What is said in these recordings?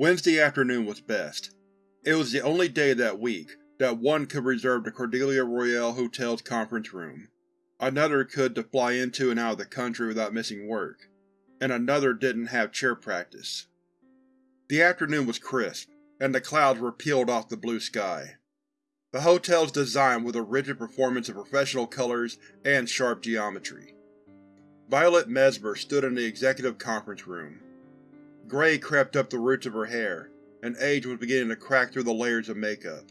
Wednesday afternoon was best. It was the only day that week that one could reserve the Cordelia Royale Hotel's conference room, another could to fly into and out of the country without missing work, and another didn't have chair practice. The afternoon was crisp, and the clouds were peeled off the blue sky. The hotel's design was a rigid performance of professional colors and sharp geometry. Violet Mesmer stood in the executive conference room. Gray crept up the roots of her hair, and age was beginning to crack through the layers of makeup.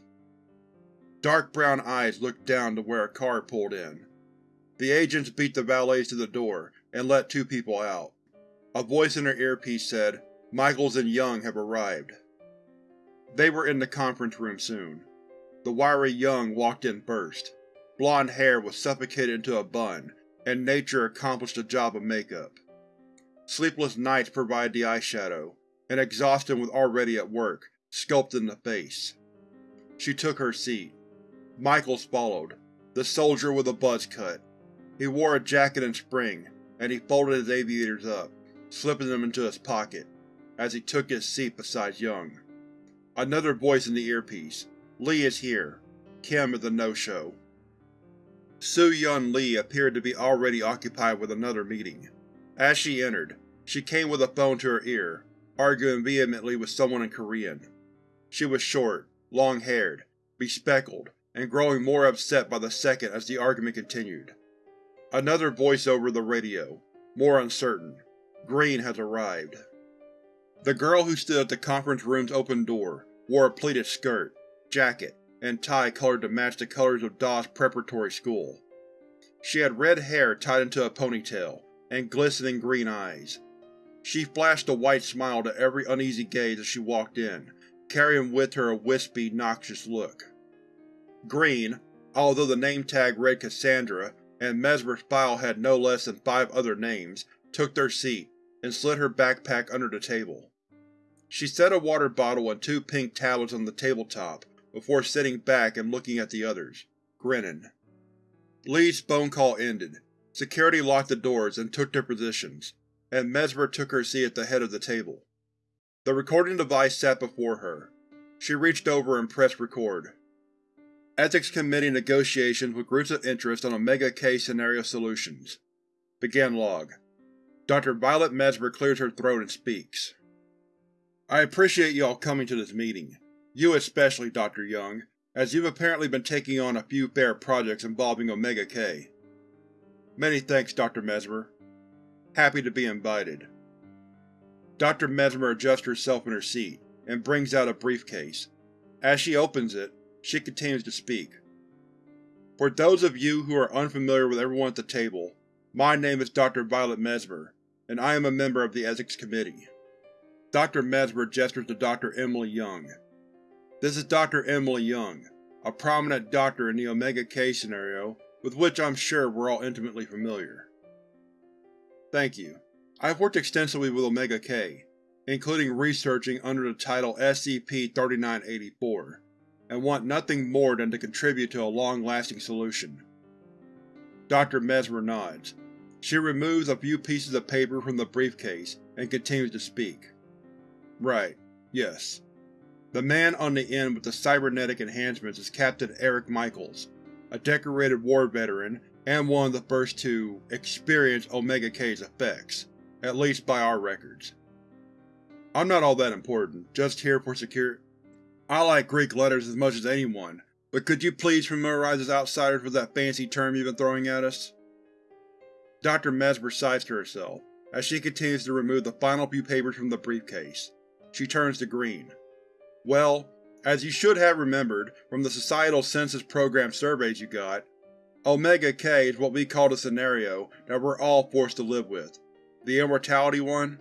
Dark brown eyes looked down to where a car pulled in. The agents beat the valets to the door and let two people out. A voice in her earpiece said, Michaels and Young have arrived. They were in the conference room soon. The wiry Young walked in first. Blonde hair was suffocated into a bun, and nature accomplished the job of makeup. Sleepless nights provided the eyeshadow, and exhaustion was already at work, sculpting the face. She took her seat. Michaels followed, the soldier with a buzz cut. He wore a jacket in spring, and he folded his aviators up, slipping them into his pocket, as he took his seat beside Young. Another voice in the earpiece. Lee is here. Kim is a no-show. Su-Yun Lee appeared to be already occupied with another meeting. As she entered, she came with a phone to her ear, arguing vehemently with someone in Korean. She was short, long-haired, bespectacled, and growing more upset by the second as the argument continued. Another voice over the radio, more uncertain. Green has arrived. The girl who stood at the conference room's open door wore a pleated skirt, jacket, and tie colored to match the colors of Dawes Preparatory School. She had red hair tied into a ponytail, and glistening green eyes. She flashed a white smile to every uneasy gaze as she walked in, carrying with her a wispy, noxious look. Green, although the name tag read Cassandra and Mesmer's file had no less than five other names, took their seat and slid her backpack under the table. She set a water bottle and two pink tablets on the tabletop before sitting back and looking at the others, grinning. Lee's phone call ended. Security locked the doors and took their positions, and Mesmer took her seat at the head of the table. The recording device sat before her. She reached over and pressed record. Ethics Committee negotiations with groups of interest on Omega K scenario solutions. Began log. Dr. Violet Mesmer clears her throat and speaks. I appreciate you all coming to this meeting. You especially, Dr. Young, as you've apparently been taking on a few fair projects involving Omega K. Many thanks, Dr. Mesmer. Happy to be invited. Dr. Mesmer adjusts herself in her seat, and brings out a briefcase. As she opens it, she continues to speak. For those of you who are unfamiliar with everyone at the table, my name is Dr. Violet Mesmer, and I am a member of the Ethics Committee. Dr. Mesmer gestures to Dr. Emily Young. This is Dr. Emily Young, a prominent doctor in the Omega K scenario with which I'm sure we're all intimately familiar. Thank you. I've worked extensively with Omega K, including researching under the title SCP-3984, and want nothing more than to contribute to a long-lasting solution. Dr. Mesmer nods. She removes a few pieces of paper from the briefcase and continues to speak. Right. Yes. The man on the end with the cybernetic enhancements is Captain Eric Michaels, a decorated war veteran and one of the first to experience Omega K's effects, at least by our records. I'm not all that important, just here for secure- I like Greek letters as much as anyone, but could you please familiarize us outsiders with that fancy term you've been throwing at us? Dr. Mesmer sighs to herself, as she continues to remove the final few papers from the briefcase. She turns to Green. Well, as you should have remembered from the Societal Census Program surveys you got, Omega K is what we call the scenario that we're all forced to live with. The immortality one?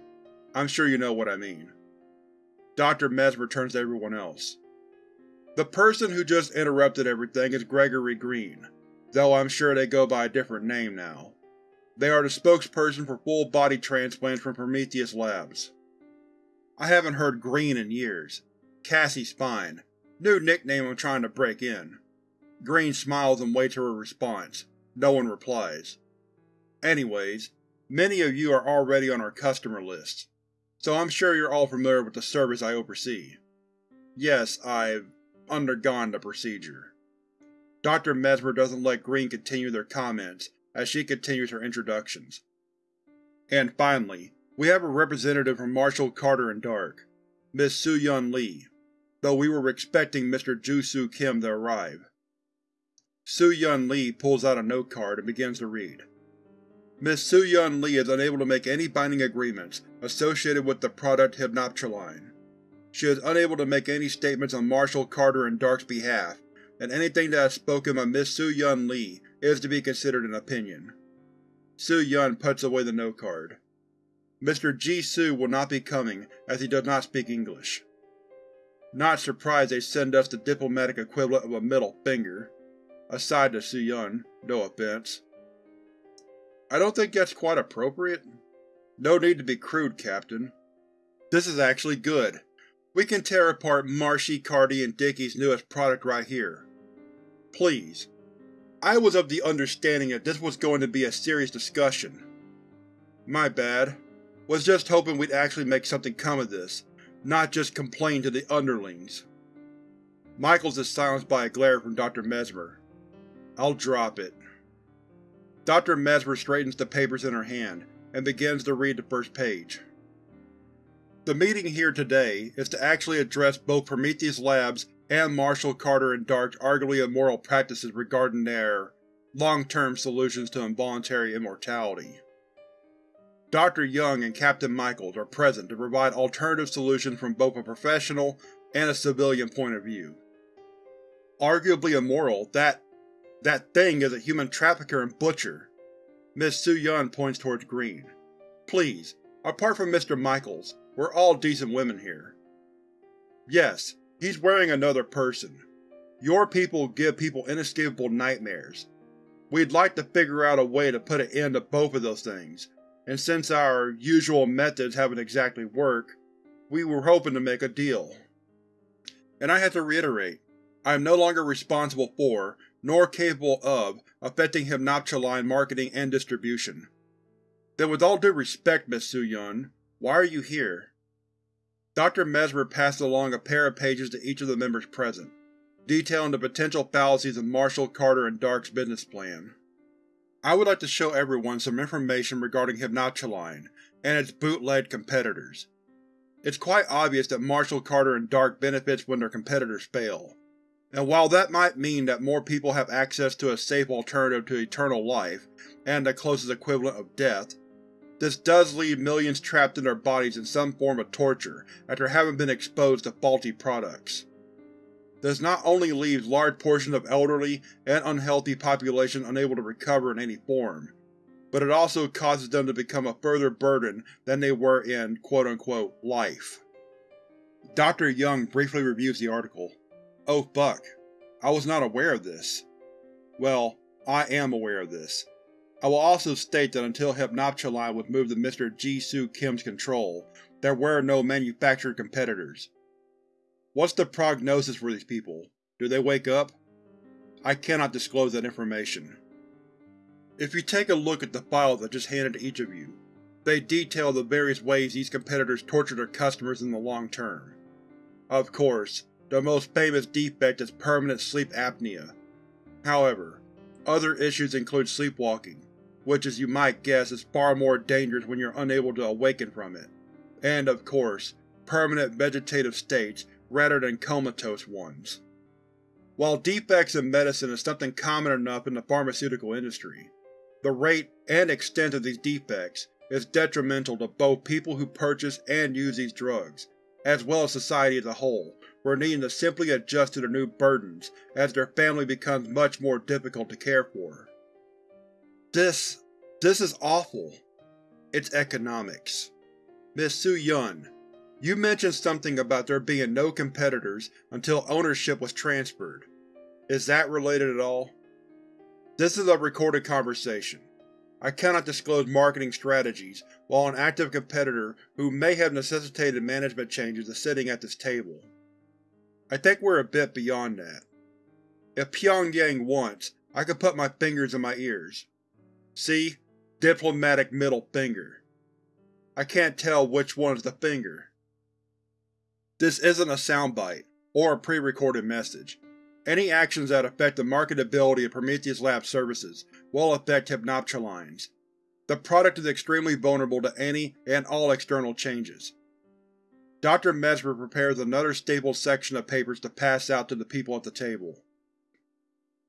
I'm sure you know what I mean. Dr. Mesmer turns to everyone else. The person who just interrupted everything is Gregory Green, though I'm sure they go by a different name now. They are the spokesperson for full-body transplants from Prometheus Labs. I haven't heard Green in years. Cassie's Spine. New nickname I'm trying to break in. Green smiles and waits for a response. No one replies. Anyways, many of you are already on our customer list. so I'm sure you're all familiar with the service I oversee. Yes, I've undergone the procedure. Dr. Mesmer doesn't let Green continue their comments, as she continues her introductions. And finally, we have a representative from Marshall Carter and Dark, Miss Su-Yun Lee, though we were expecting Mr. Ju-Soo Kim to arrive. Su-Yun Lee pulls out a note card and begins to read. Miss Su-Yun Lee is unable to make any binding agreements associated with the product Hypnoptroline. She is unable to make any statements on Marshall Carter and Dark's behalf, and anything that is spoken by Miss Su-Yun Lee is to be considered an opinion. Su-Yun puts away the note card. Mr. Ji-Soo will not be coming, as he does not speak English. Not surprised they send us the diplomatic equivalent of a middle finger. Aside to Su-Yun, no offense. I don't think that's quite appropriate. No need to be crude, Captain. This is actually good. We can tear apart Marshy, Carty, and Dickie's newest product right here. Please. I was of the understanding that this was going to be a serious discussion. My bad. Was just hoping we'd actually make something come of this, not just complain to the underlings. Michaels is silenced by a glare from Dr. Mesmer. I'll drop it. Dr. Mesmer straightens the papers in her hand, and begins to read the first page. The meeting here today is to actually address both Prometheus Labs and Marshall Carter and Dark's arguably immoral practices regarding their long-term solutions to involuntary immortality. Dr. Young and Captain Michaels are present to provide alternative solutions from both a professional and a civilian point of view. Arguably immoral, that that thing is a human trafficker and butcher. Miss Su-Yun points towards Green. Please, apart from Mr. Michaels, we're all decent women here. Yes, he's wearing another person. Your people give people inescapable nightmares. We'd like to figure out a way to put an end to both of those things, and since our usual methods haven't exactly worked, we were hoping to make a deal. And I have to reiterate, I am no longer responsible for, nor capable of, affecting Hypnoptroline marketing and distribution. Then with all due respect, Miss Su-Yun, why are you here? Dr. Mesmer passed along a pair of pages to each of the members present, detailing the potential fallacies of Marshall, Carter, and Dark's business plan. I would like to show everyone some information regarding Hypnoptroline and its bootleg competitors. It's quite obvious that Marshall, Carter, and Dark benefits when their competitors fail, and while that might mean that more people have access to a safe alternative to eternal life, and the closest equivalent of death, this does leave millions trapped in their bodies in some form of torture after having been exposed to faulty products. This not only leaves large portions of elderly and unhealthy population unable to recover in any form, but it also causes them to become a further burden than they were in quote-unquote life. Dr. Young briefly reviews the article. Oh fuck. I was not aware of this. Well, I am aware of this. I will also state that until Hypnoptroline was moved to Mr. Ji-Soo Kim's control, there were no manufactured competitors. What's the prognosis for these people? Do they wake up? I cannot disclose that information. If you take a look at the files I just handed to each of you, they detail the various ways these competitors torture their customers in the long term. Of course, the most famous defect is permanent sleep apnea. However, other issues include sleepwalking, which as you might guess is far more dangerous when you're unable to awaken from it, and of course, permanent vegetative states rather than comatose ones. While defects in medicine is something common enough in the pharmaceutical industry, the rate and extent of these defects is detrimental to both people who purchase and use these drugs, as well as society as a whole, who are needing to simply adjust to their new burdens as their family becomes much more difficult to care for. This… this is awful. It's economics. Miss Su-Yun, you mentioned something about there being no competitors until ownership was transferred. Is that related at all? This is a recorded conversation. I cannot disclose marketing strategies while an active competitor who may have necessitated management changes is sitting at this table. I think we're a bit beyond that. If Pyongyang wants, I could put my fingers in my ears. See? Diplomatic middle finger. I can't tell which one is the finger. This isn't a soundbite, or a pre-recorded message. Any actions that affect the marketability of Prometheus Labs services will affect Hypnoptroline's. The product is extremely vulnerable to any and all external changes. Dr. Mesmer prepares another stapled section of papers to pass out to the people at the table.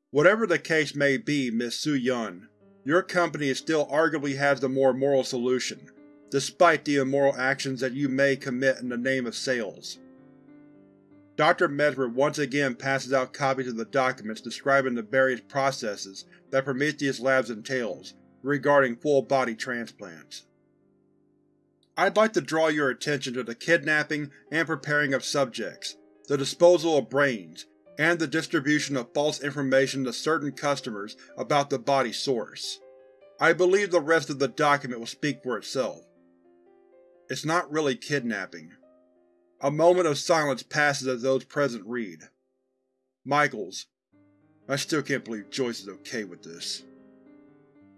Whatever the case may be, Miss Su-Yun, your company still arguably has the more moral solution, despite the immoral actions that you may commit in the name of sales. Dr. Mesmer once again passes out copies of the documents describing the various processes that Prometheus Labs entails regarding full-body transplants. I'd like to draw your attention to the kidnapping and preparing of subjects, the disposal of brains, and the distribution of false information to certain customers about the body source. I believe the rest of the document will speak for itself. It's not really kidnapping. A moment of silence passes as those present read. Michaels. I still can't believe Joyce is okay with this.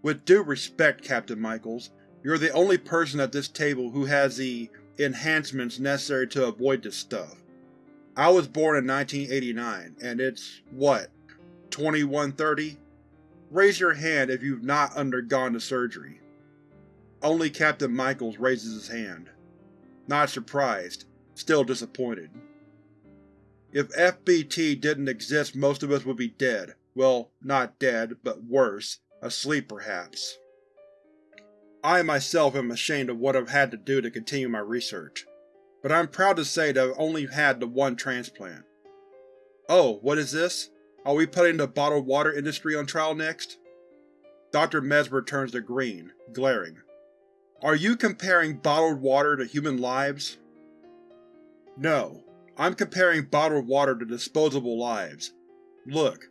With due respect, Captain Michaels, you're the only person at this table who has the enhancements necessary to avoid this stuff. I was born in 1989, and it's, what, 2130? Raise your hand if you've not undergone the surgery. Only Captain Michaels raises his hand. Not surprised, still disappointed. If FBT didn't exist most of us would be dead. Well, not dead, but worse, asleep perhaps. I myself am ashamed of what I've had to do to continue my research but I'm proud to say that I've only had the one transplant. Oh, what is this? Are we putting the bottled water industry on trial next? Dr. Mesmer turns to green, glaring. Are you comparing bottled water to human lives? No, I'm comparing bottled water to disposable lives. Look,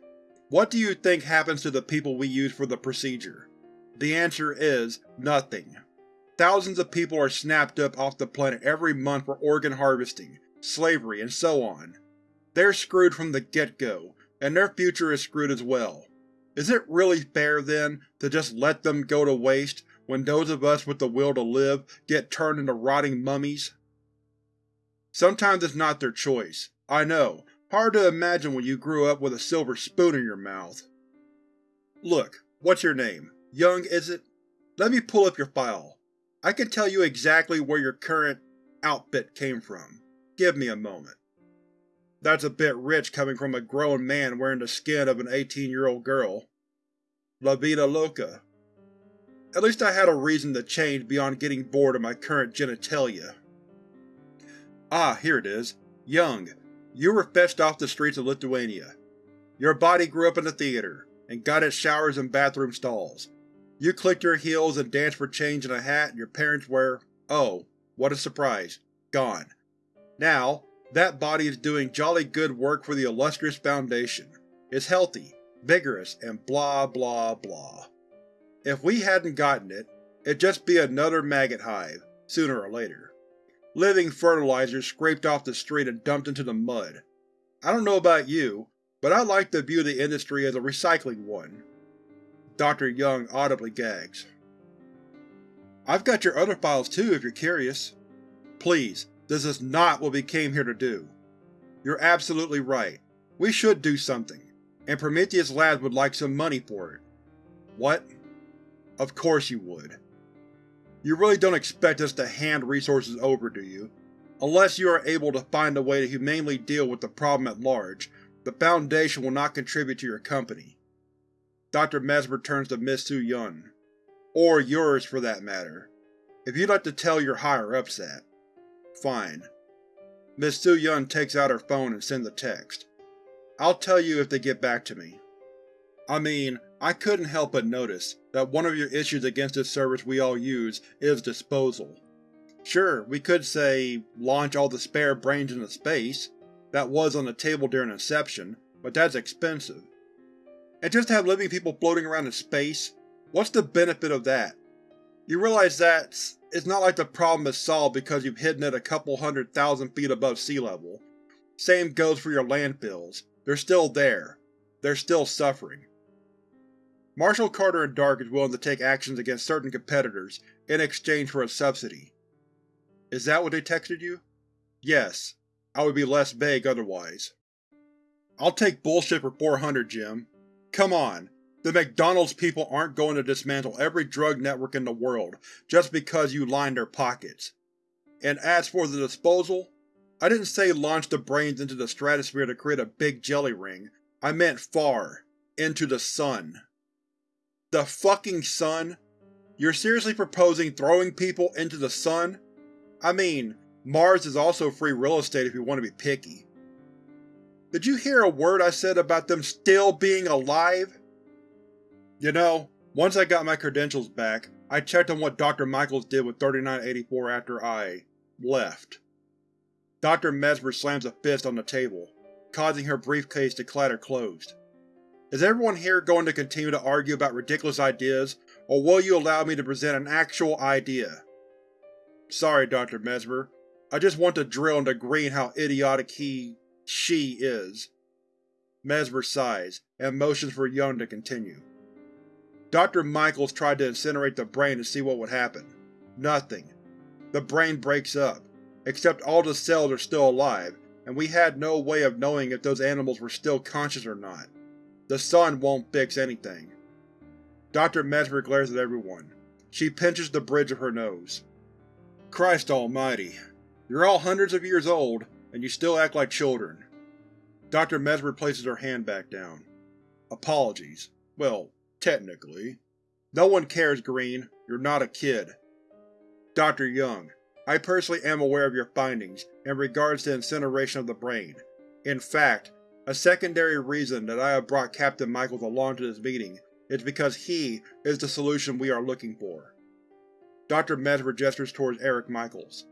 what do you think happens to the people we use for the procedure? The answer is nothing. Thousands of people are snapped up off the planet every month for organ harvesting, slavery, and so on. They're screwed from the get-go, and their future is screwed as well. Is it really fair, then, to just let them go to waste when those of us with the will to live get turned into rotting mummies? Sometimes it's not their choice. I know, hard to imagine when you grew up with a silver spoon in your mouth. Look, what's your name? Young, is it? Let me pull up your file. I can tell you exactly where your current outfit came from. Give me a moment. That's a bit rich coming from a grown man wearing the skin of an 18-year-old girl. La vida loca. At least I had a reason to change beyond getting bored of my current genitalia. Ah, here it is. Young, you were fetched off the streets of Lithuania. Your body grew up in the theater, and got its showers and bathroom stalls, you clicked your heels and danced for change in a hat and your parents were, oh, what a surprise, gone. Now, that body is doing jolly good work for the illustrious Foundation. It's healthy, vigorous, and blah blah blah. If we hadn't gotten it, it'd just be another maggot hive, sooner or later. Living fertilizer scraped off the street and dumped into the mud. I don't know about you, but I like to view the industry as a recycling one. Dr. Young audibly gags. I've got your other files too, if you're curious. Please, this is not what we came here to do. You're absolutely right. We should do something, and Prometheus Labs would like some money for it. What? Of course you would. You really don't expect us to hand resources over, do you? Unless you are able to find a way to humanely deal with the problem at large, the Foundation will not contribute to your company. Dr. Mesmer turns to Miss Su-Yun. Or yours, for that matter. If you'd like to tell your higher-ups that. Fine. Miss Su-Yun takes out her phone and sends a text. I'll tell you if they get back to me. I mean, I couldn't help but notice that one of your issues against this service we all use is disposal. Sure, we could say, launch all the spare brains into space. That was on the table during Inception, but that's expensive. And just to have living people floating around in space, what's the benefit of that? You realize that it's not like the problem is solved because you've hidden it a couple hundred thousand feet above sea level. Same goes for your landfills. They're still there. They're still suffering. Marshall Carter and Dark is willing to take actions against certain competitors in exchange for a subsidy. Is that what they texted you? Yes. I would be less vague otherwise. I'll take bullshit for 400, Jim. Come on, the McDonald's people aren't going to dismantle every drug network in the world just because you line their pockets. And as for the disposal, I didn't say launch the brains into the stratosphere to create a big jelly ring, I meant far, into the sun. The fucking sun? You're seriously proposing throwing people into the sun? I mean, Mars is also free real estate if you want to be picky. Did you hear a word I said about them still being alive? You know, once I got my credentials back, I checked on what Dr. Michaels did with 3984 after I… left. Dr. Mesmer slams a fist on the table, causing her briefcase to clatter closed. Is everyone here going to continue to argue about ridiculous ideas, or will you allow me to present an actual idea? Sorry, Dr. Mesmer. I just want to drill into Green how idiotic he… she is. Mesmer sighs, and motions for Young to continue. Dr. Michaels tried to incinerate the brain to see what would happen. Nothing. The brain breaks up, except all the cells are still alive, and we had no way of knowing if those animals were still conscious or not. The sun won't fix anything. Dr. Mesmer glares at everyone. She pinches the bridge of her nose. Christ almighty. You're all hundreds of years old, and you still act like children. Dr. Mesmer places her hand back down. Apologies. Well, Technically. No one cares, Green. You're not a kid. Dr. Young, I personally am aware of your findings in regards to incineration of the brain. In fact, a secondary reason that I have brought Captain Michaels along to this meeting is because he is the solution we are looking for. Dr. Mesmer gestures towards Eric Michaels.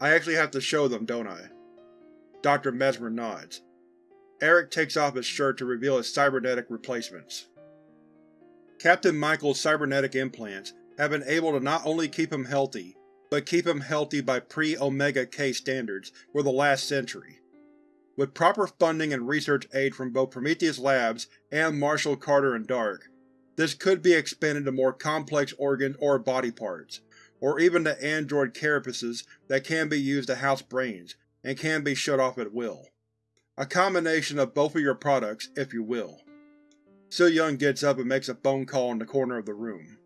I actually have to show them, don't I? Dr. Mesmer nods. Eric takes off his shirt to reveal his cybernetic replacements. Captain Michael's cybernetic implants have been able to not only keep him healthy, but keep him healthy by pre-Omega K standards for the last century. With proper funding and research aid from both Prometheus Labs and Marshall Carter and Dark, this could be expanded to more complex organs or body parts, or even to android carapaces that can be used to house brains, and can be shut off at will. A combination of both of your products, if you will. Su Yun gets up and makes a phone call in the corner of the room.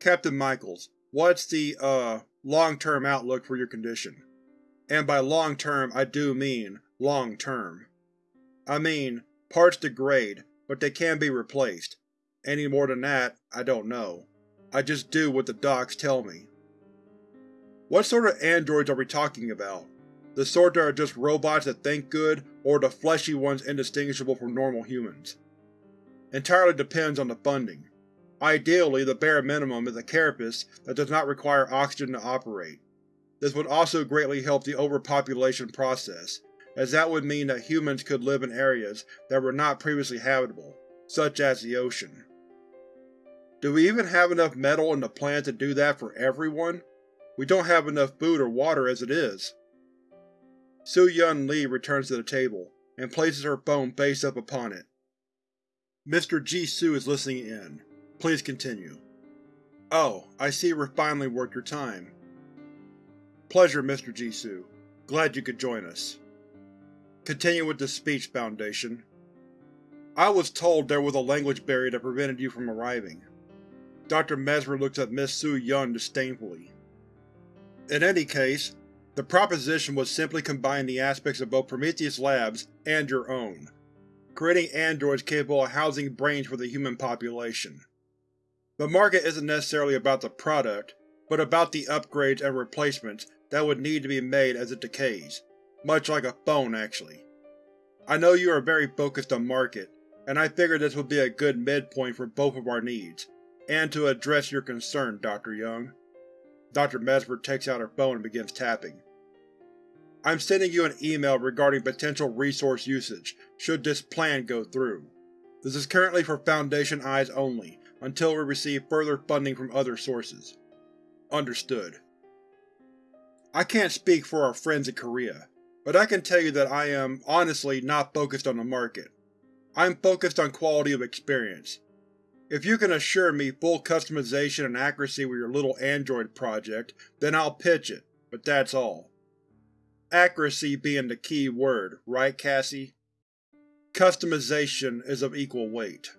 Captain Michaels, what's the, uh, long-term outlook for your condition? And by long-term I do mean long-term. I mean, parts degrade, but they can be replaced. Any more than that, I don't know. I just do what the docs tell me. What sort of androids are we talking about? The sort that are just robots that think good, or the fleshy ones indistinguishable from normal humans? entirely depends on the funding. Ideally, the bare minimum is a carapace that does not require oxygen to operate. This would also greatly help the overpopulation process, as that would mean that humans could live in areas that were not previously habitable, such as the ocean. Do we even have enough metal in the planet to do that for everyone? We don't have enough food or water as it is. Su Yun Lee returns to the table, and places her phone face up upon it. Mr. Jisoo is listening in. Please continue. Oh, I see we're finally worth your time. Pleasure, Mr. Jisoo. Glad you could join us. Continue with the speech, Foundation. I was told there was a language barrier that prevented you from arriving. Dr. Mesmer looks at Miss Su Yun disdainfully. In any case, the proposition was simply combine the aspects of both Prometheus Labs and your own creating androids capable of housing brains for the human population. The market isn't necessarily about the product, but about the upgrades and replacements that would need to be made as it decays, much like a phone actually. I know you are very focused on market, and I figured this would be a good midpoint for both of our needs, and to address your concern, Dr. Young. Dr. Mesmer takes out her phone and begins tapping. I'm sending you an email regarding potential resource usage, should this plan go through. This is currently for Foundation eyes only, until we receive further funding from other sources. Understood. I can't speak for our friends in Korea, but I can tell you that I am, honestly, not focused on the market. I'm focused on quality of experience. If you can assure me full customization and accuracy with your little android project, then I'll pitch it, but that's all. Accuracy being the key word, right Cassie? Customization is of equal weight.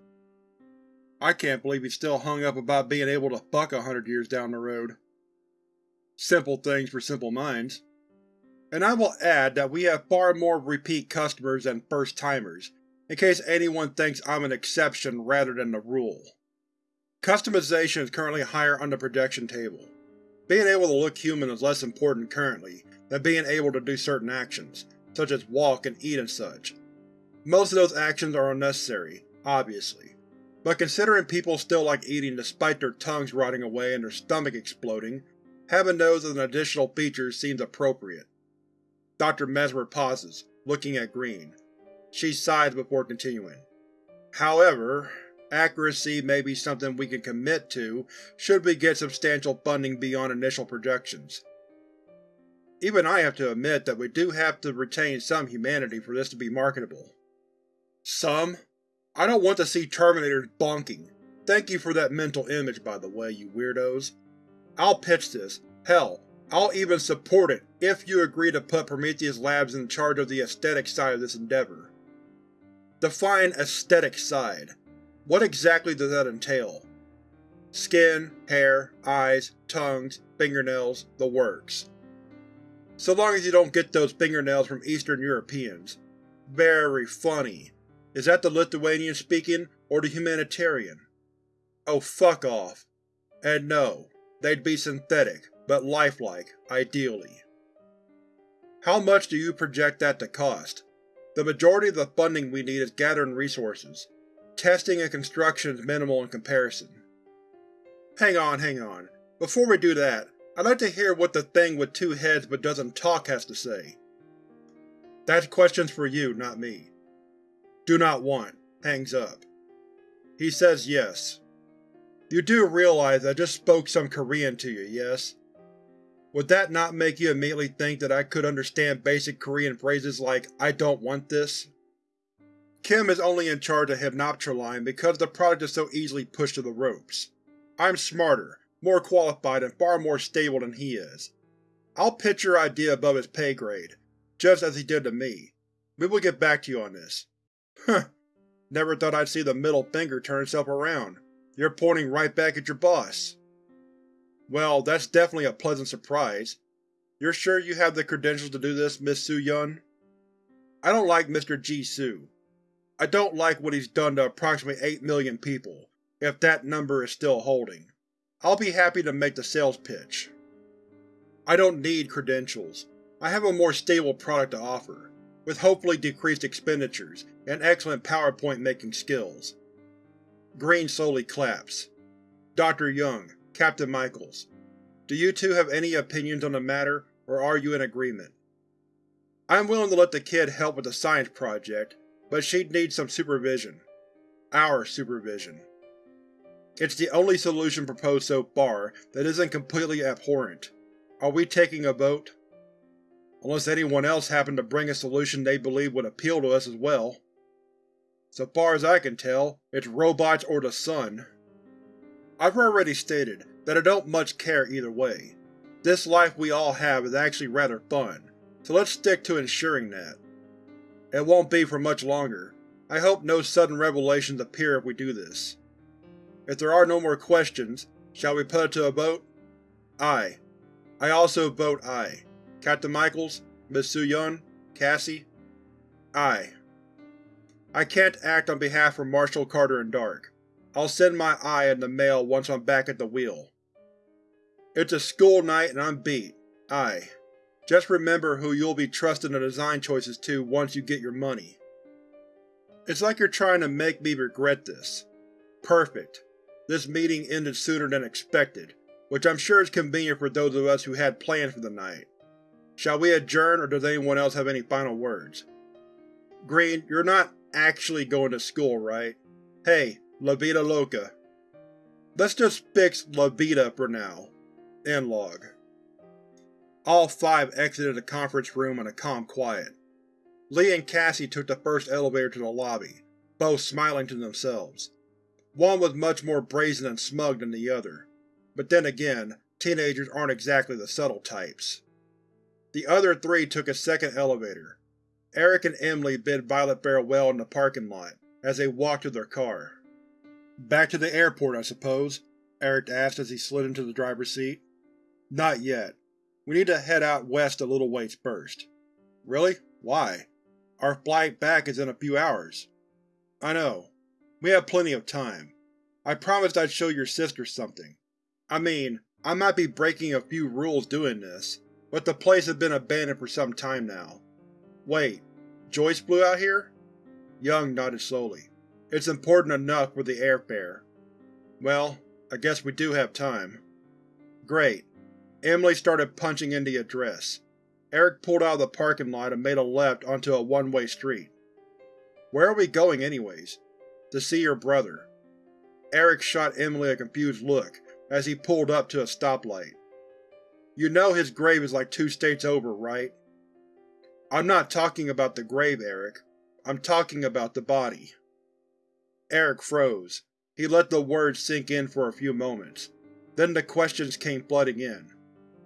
I can't believe he's still hung up about being able to fuck a hundred years down the road. Simple things for simple minds. And I will add that we have far more repeat customers than first-timers, in case anyone thinks I'm an exception rather than the rule. Customization is currently higher on the projection table. Being able to look human is less important currently than being able to do certain actions, such as walk and eat and such. Most of those actions are unnecessary, obviously, but considering people still like eating despite their tongues rotting away and their stomach exploding, having those as an additional feature seems appropriate. Dr. Mesmer pauses, looking at Green. She sighs before continuing. However, accuracy may be something we can commit to should we get substantial funding beyond initial projections. Even I have to admit that we do have to retain some humanity for this to be marketable. Some? I don't want to see Terminators bonking. Thank you for that mental image, by the way, you weirdos. I'll pitch this. Hell, I'll even support it if you agree to put Prometheus Labs in charge of the aesthetic side of this endeavor. Define aesthetic side. What exactly does that entail? Skin, hair, eyes, tongues, fingernails, the works. So long as you don't get those fingernails from Eastern Europeans. Very funny. Is that the Lithuanian speaking, or the humanitarian? Oh fuck off. And no, they'd be synthetic, but lifelike, ideally. How much do you project that to cost? The majority of the funding we need is gathering resources. Testing and construction is minimal in comparison. Hang on, hang on. Before we do that, I'd like to hear what the thing with two heads but doesn't talk has to say. That's questions for you, not me. Do not want. Hangs up. He says yes. You do realize I just spoke some Korean to you, yes? Would that not make you immediately think that I could understand basic Korean phrases like, I don't want this? Kim is only in charge of Hypnoptroline because the product is so easily pushed to the ropes. I'm smarter, more qualified, and far more stable than he is. I'll pitch your idea above his pay grade, just as he did to me. We will get back to you on this. Huh. Never thought I'd see the middle finger turn itself around. You're pointing right back at your boss. Well, that's definitely a pleasant surprise. You're sure you have the credentials to do this, Miss Su-Yun? I don't like Mr. Ji-Su. I don't like what he's done to approximately 8 million people, if that number is still holding. I'll be happy to make the sales pitch. I don't need credentials. I have a more stable product to offer, with hopefully decreased expenditures and excellent PowerPoint making skills. Green slowly claps. Dr. Young, Captain Michaels, do you two have any opinions on the matter, or are you in agreement? I'm willing to let the kid help with the science project, but she'd need some supervision. Our supervision. It's the only solution proposed so far that isn't completely abhorrent. Are we taking a vote? Unless anyone else happened to bring a solution they believe would appeal to us as well. So far as I can tell, it's robots or the sun. I've already stated that I don't much care either way. This life we all have is actually rather fun, so let's stick to ensuring that. It won't be for much longer. I hope no sudden revelations appear if we do this. If there are no more questions, shall we put it to a vote? Aye. I also vote aye. Captain Michaels, Miss Su-Yun, Cassie? Aye. I can't act on behalf of Marshall Carter and Dark. I'll send my aye in the mail once I'm back at the wheel. It's a school night and I'm beat. Aye. Just remember who you'll be trusting the design choices to once you get your money. It's like you're trying to make me regret this. Perfect. This meeting ended sooner than expected, which I'm sure is convenient for those of us who had plans for the night. Shall we adjourn or does anyone else have any final words? Green, you're not actually going to school, right? Hey, La Vida Loca. Let's just fix La Vida for now. End log. All five exited the conference room in a calm quiet. Lee and Cassie took the first elevator to the lobby, both smiling to themselves. One was much more brazen and smug than the other, but then again, teenagers aren't exactly the subtle types. The other three took a second elevator. Eric and Emily bid Violet farewell in the parking lot, as they walked to their car. Back to the airport, I suppose? Eric asked as he slid into the driver's seat. Not yet. We need to head out west a little ways first. Really? Why? Our flight back is in a few hours. I know. We have plenty of time. I promised I'd show your sister something. I mean, I might be breaking a few rules doing this, but the place has been abandoned for some time now. Wait, Joyce flew out here? Young nodded slowly. It's important enough for the airfare. Well, I guess we do have time. Great. Emily started punching in the address. Eric pulled out of the parking lot and made a left onto a one-way street. Where are we going anyways? To see your brother. Eric shot Emily a confused look as he pulled up to a stoplight. You know his grave is like two states over, right? I'm not talking about the grave, Eric. I'm talking about the body. Eric froze. He let the words sink in for a few moments. Then the questions came flooding in.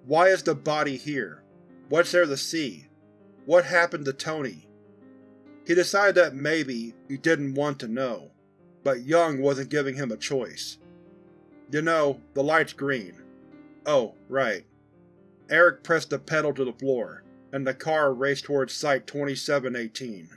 Why is the body here? What's there to see? What happened to Tony? He decided that maybe he didn't want to know, but Young wasn't giving him a choice. You know, the light's green. Oh, right. Eric pressed the pedal to the floor, and the car raced towards Site-2718.